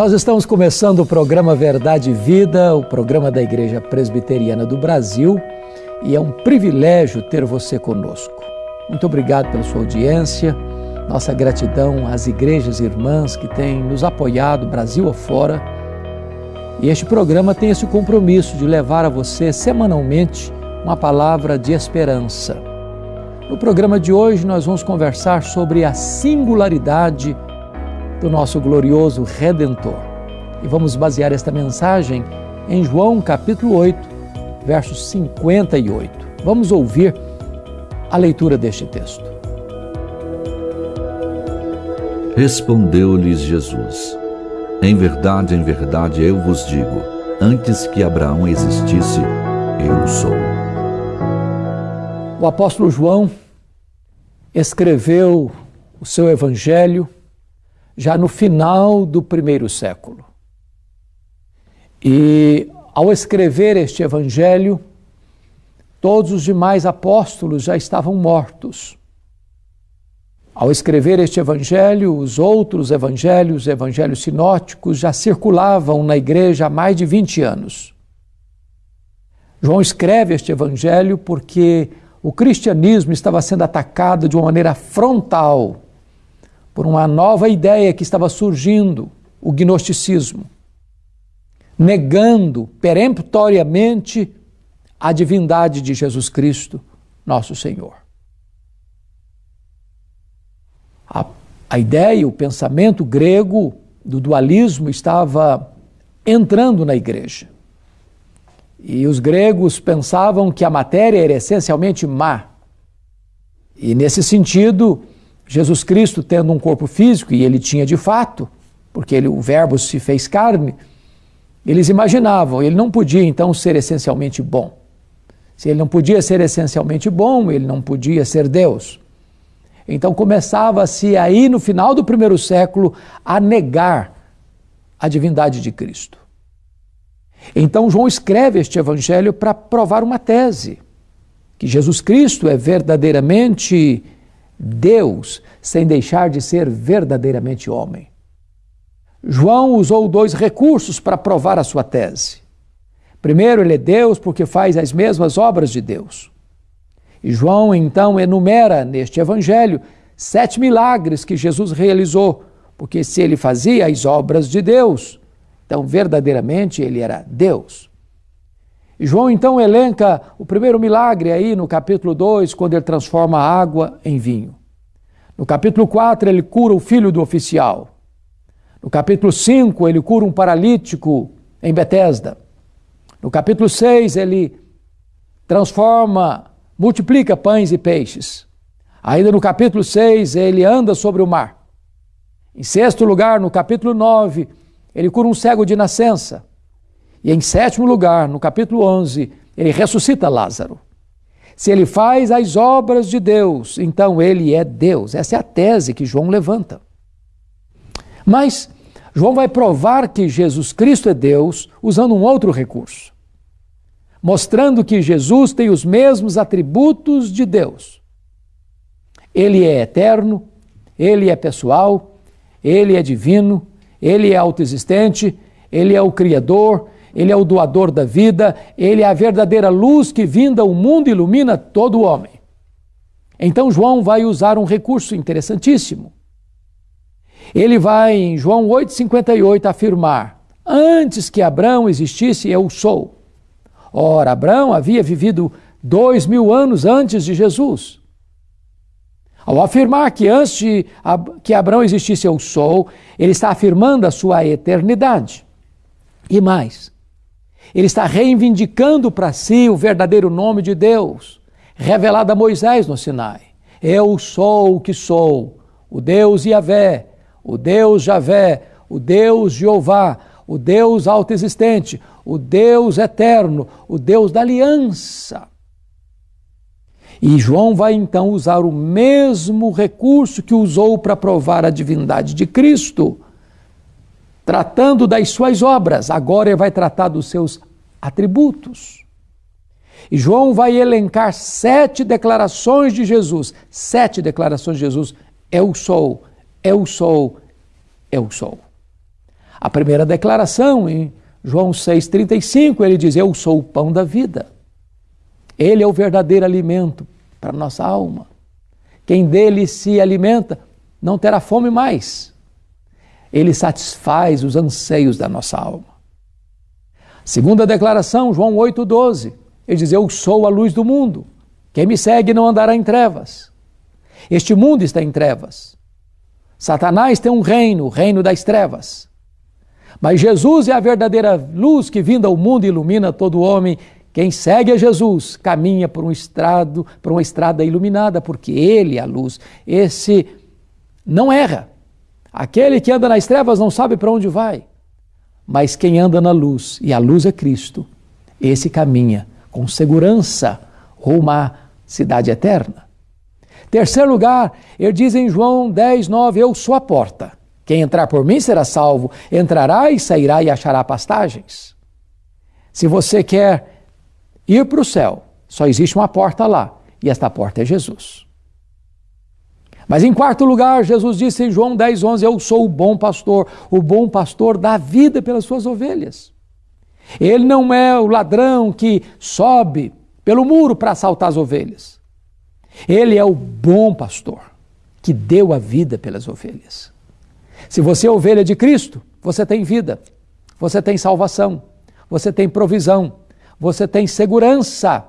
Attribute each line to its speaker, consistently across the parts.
Speaker 1: Nós estamos começando o programa Verdade e Vida, o programa da Igreja Presbiteriana do Brasil, e é um privilégio ter você conosco. Muito obrigado pela sua audiência, nossa gratidão às igrejas irmãs que têm nos apoiado, Brasil afora. E este programa tem esse compromisso de levar a você semanalmente uma palavra de esperança. No programa de hoje, nós vamos conversar sobre a singularidade do nosso glorioso Redentor. E vamos basear esta mensagem em João capítulo 8, versos 58. Vamos ouvir a leitura deste texto.
Speaker 2: Respondeu-lhes Jesus: Em verdade, em verdade eu vos digo, antes que Abraão existisse, eu sou.
Speaker 1: O apóstolo João escreveu o seu evangelho já no final do primeiro século. E ao escrever este evangelho, todos os demais apóstolos já estavam mortos. Ao escrever este evangelho, os outros evangelhos, evangelhos sinóticos, já circulavam na igreja há mais de 20 anos. João escreve este evangelho porque o cristianismo estava sendo atacado de uma maneira frontal por uma nova ideia que estava surgindo, o gnosticismo, negando peremptoriamente a divindade de Jesus Cristo, nosso Senhor. A, a ideia, o pensamento grego do dualismo estava entrando na igreja. E os gregos pensavam que a matéria era essencialmente má. E nesse sentido, Jesus Cristo, tendo um corpo físico, e ele tinha de fato, porque ele, o Verbo se fez carne, eles imaginavam, ele não podia então ser essencialmente bom. Se ele não podia ser essencialmente bom, ele não podia ser Deus. Então começava-se aí, no final do primeiro século, a negar a divindade de Cristo. Então João escreve este evangelho para provar uma tese: que Jesus Cristo é verdadeiramente Deus sem deixar de ser verdadeiramente homem. João usou dois recursos para provar a sua tese. Primeiro, ele é Deus porque faz as mesmas obras de Deus. E João então enumera neste evangelho sete milagres que Jesus realizou, porque se ele fazia as obras de Deus, então verdadeiramente ele era Deus. João então elenca o primeiro milagre aí no capítulo 2, quando ele transforma a água em vinho. No capítulo 4, ele cura o filho do oficial. No capítulo 5, ele cura um paralítico em Betesda. No capítulo 6, ele transforma, multiplica pães e peixes. Ainda no capítulo 6, ele anda sobre o mar. Em sexto lugar, no capítulo 9, ele cura um cego de nascença. E em sétimo lugar, no capítulo 11, ele ressuscita Lázaro. Se ele faz as obras de Deus, então ele é Deus. Essa é a tese que João levanta. Mas João vai provar que Jesus Cristo é Deus usando um outro recurso, mostrando que Jesus tem os mesmos atributos de Deus. Ele é eterno, ele é pessoal, ele é divino, ele é autoexistente, ele é o Criador, ele é o doador da vida, ele é a verdadeira luz que vinda ao mundo ilumina todo o homem. Então João vai usar um recurso interessantíssimo. Ele vai, em João 8,58, afirmar: Antes que Abraão existisse, eu sou. Ora, Abraão havia vivido dois mil anos antes de Jesus. Ao afirmar que antes de que Abraão existisse, eu sou, ele está afirmando a sua eternidade. E mais, ele está reivindicando para si o verdadeiro nome de Deus, revelado a Moisés no Sinai. Eu sou o que sou, o Deus Yahvé, o Deus Javé, o Deus Jeová, o Deus autoexistente, o Deus eterno, o Deus da aliança. E João vai então usar o mesmo recurso que usou para provar a divindade de Cristo tratando das suas obras, agora ele vai tratar dos seus atributos. E João vai elencar sete declarações de Jesus. Sete declarações de Jesus. Eu sou, eu sou, eu sou. A primeira declaração, em João 6,35, ele diz: Eu sou o pão da vida. Ele é o verdadeiro alimento para nossa alma. Quem dele se alimenta não terá fome mais. Ele satisfaz os anseios da nossa alma. Segunda declaração, João 8,12. Ele diz: Eu sou a luz do mundo. Quem me segue não andará em trevas. Este mundo está em trevas. Satanás tem um reino, o reino das trevas. Mas Jesus é a verdadeira luz que vinda ao mundo ilumina todo homem. Quem segue a Jesus caminha por um estrado, por uma estrada iluminada, porque ele é a luz. Esse não erra. Aquele que anda nas trevas não sabe para onde vai. Mas quem anda na luz, e a luz é Cristo, esse caminha com segurança rumo à cidade eterna. Terceiro lugar, ele diz em João 10, 9: Eu sou a porta. Quem entrar por mim será salvo, entrará e sairá e achará pastagens. Se você quer ir para o céu, só existe uma porta lá, e esta porta é Jesus. Mas em quarto lugar, Jesus disse em João 10, 11: Eu sou o bom pastor, o bom pastor dá vida pelas suas ovelhas. Ele não é o ladrão que sobe pelo muro para assaltar as ovelhas. Ele é o bom pastor que deu a vida pelas ovelhas. Se você é ovelha de Cristo, você tem vida, você tem salvação, você tem provisão, você tem segurança,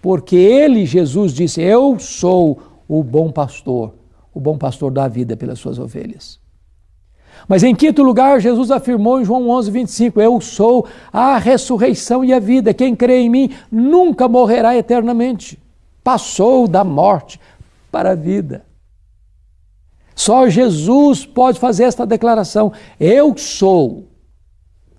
Speaker 1: porque Ele, Jesus, disse: Eu sou o bom pastor, o bom pastor dá a vida pelas suas ovelhas. Mas em quinto lugar, Jesus afirmou em João 11, 25: Eu sou a ressurreição e a vida. Quem crê em mim nunca morrerá eternamente passou da morte para a vida. Só Jesus pode fazer esta declaração: Eu sou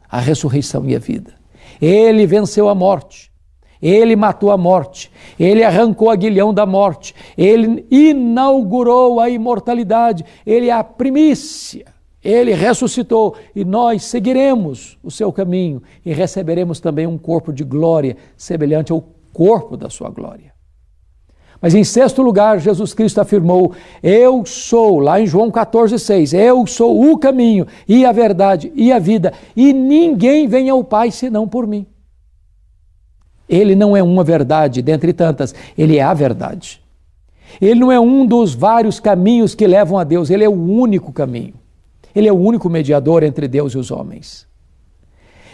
Speaker 1: a ressurreição e a vida. Ele venceu a morte. Ele matou a morte, ele arrancou a guilhão da morte, ele inaugurou a imortalidade, ele é a primícia, ele ressuscitou. E nós seguiremos o seu caminho e receberemos também um corpo de glória semelhante ao corpo da sua glória. Mas em sexto lugar, Jesus Cristo afirmou: Eu sou, lá em João 14,6, eu sou o caminho e a verdade e a vida, e ninguém vem ao Pai senão por mim. Ele não é uma verdade dentre tantas, ele é a verdade. Ele não é um dos vários caminhos que levam a Deus, ele é o único caminho. Ele é o único mediador entre Deus e os homens.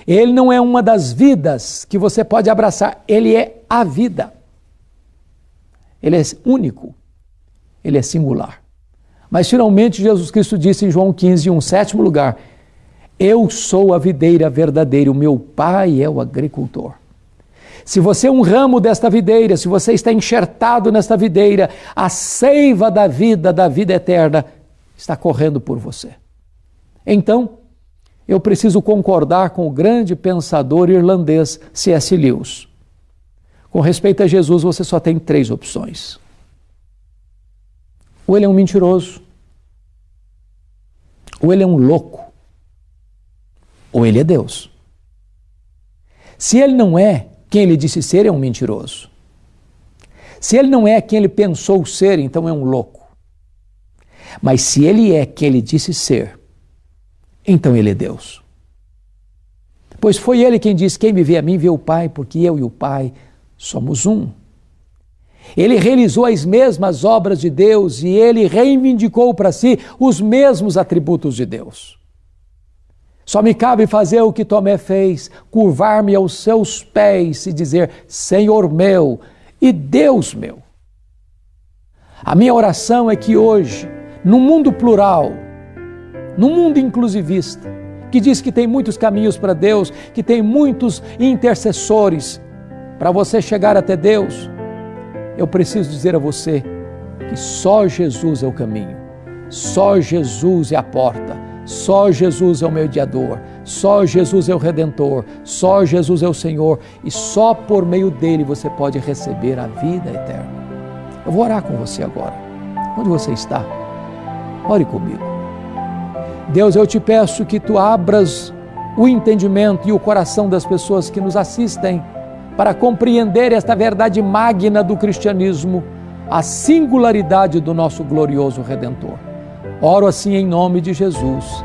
Speaker 1: Ele não é uma das vidas que você pode abraçar, ele é a vida. Ele é único, ele é singular. Mas finalmente Jesus Cristo disse em João 15, um sétimo lugar: Eu sou a videira verdadeira, o meu pai é o agricultor. Se você é um ramo desta videira, se você está enxertado nesta videira, a seiva da vida, da vida eterna, está correndo por você. Então, eu preciso concordar com o grande pensador irlandês C.S. Lewis. Com respeito a Jesus, você só tem três opções. Ou ele é um mentiroso, ou ele é um louco, ou ele é Deus. Se ele não é quem ele disse ser, é um mentiroso. Se ele não é quem ele pensou ser, então é um louco. Mas se ele é quem ele disse ser, então ele é Deus. Pois foi ele quem disse: Quem me vê a mim, vê o Pai, porque eu e o Pai somos um. Ele realizou as mesmas obras de Deus e ele reivindicou para si os mesmos atributos de Deus. Só me cabe fazer o que Tomé fez, curvar-me aos seus pés e dizer: Senhor meu e Deus meu. A minha oração é que hoje, no mundo plural, no mundo inclusivista, que diz que tem muitos caminhos para Deus, que tem muitos intercessores, para você chegar até Deus, eu preciso dizer a você que só Jesus é o caminho, só Jesus é a porta, só Jesus é o mediador, só Jesus é o redentor, só Jesus é o Senhor e só por meio dele você pode receber a vida eterna. Eu vou orar com você agora. Onde você está? Ore comigo. Deus, eu te peço que tu abras o entendimento e o coração das pessoas que nos assistem para compreender esta verdade magna do cristianismo, a singularidade do nosso glorioso Redentor. Oro assim em nome de Jesus.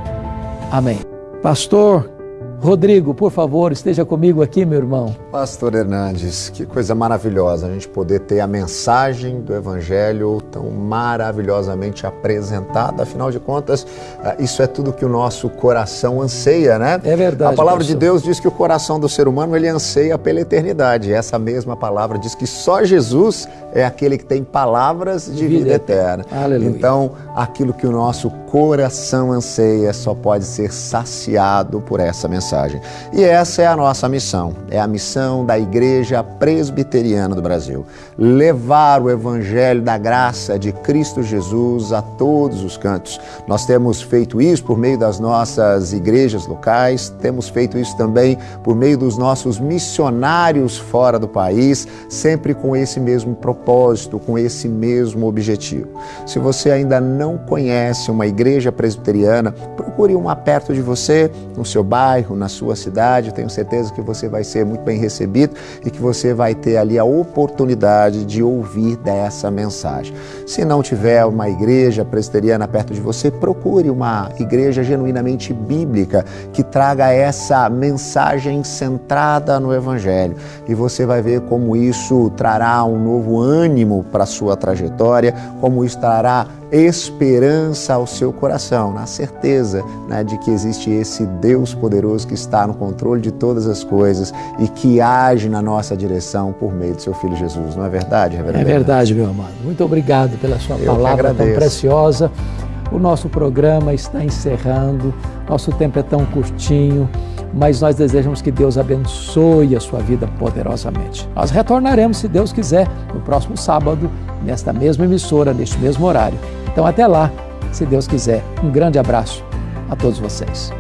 Speaker 1: Amém. Pastor Rodrigo, por favor, esteja comigo aqui, meu irmão.
Speaker 3: Pastor Hernandes, que coisa maravilhosa a gente poder ter a mensagem do Evangelho tão maravilhosamente apresentada. Afinal de contas, ah, isso é tudo que o nosso coração anseia, né?
Speaker 1: É verdade.
Speaker 3: A palavra
Speaker 1: pastor.
Speaker 3: de Deus diz que o coração do ser humano ele anseia pela eternidade. Essa mesma palavra diz que só Jesus é aquele que tem palavras de vida, vida eterna.
Speaker 1: Aleluia.
Speaker 3: Então, aquilo que o nosso coração anseia só pode ser saciado por essa mensagem mensagem. E essa é a nossa missão, é a missão da Igreja Presbiteriana do Brasil. Levar o Evangelho da graça de Cristo Jesus a todos os cantos. Nós temos feito isso por meio das nossas igrejas locais, temos feito isso também por meio dos nossos missionários fora do país, sempre com esse mesmo propósito, com esse mesmo objetivo. Se você ainda não conhece uma igreja presbiteriana, procure uma perto de você, no seu bairro, na sua cidade. Tenho certeza que você vai ser muito bem recebido e que você vai ter ali a oportunidade de ouvir dessa mensagem. Se não tiver uma igreja presbiteriana perto de você, procure uma igreja genuinamente bíblica que traga essa mensagem centrada no Evangelho. E você vai ver como isso trará um novo ânimo para a sua trajetória, como isso trará esperança ao seu coração, na certeza né, de que existe esse Deus poderoso que está no controle de todas as coisas e que age na nossa direção por meio do seu Filho Jesus. Não é verdade,
Speaker 1: Reverendo? É verdade, meu amado. Muito obrigado pela sua Eu palavra tão preciosa. O nosso programa está encerrando, nosso tempo é tão curtinho, mas nós desejamos que Deus abençoe a sua vida poderosamente. Nós retornaremos, se Deus quiser, no próximo sábado, nesta mesma emissora, neste mesmo horário. Então, até lá, se Deus quiser. Um grande abraço a todos vocês.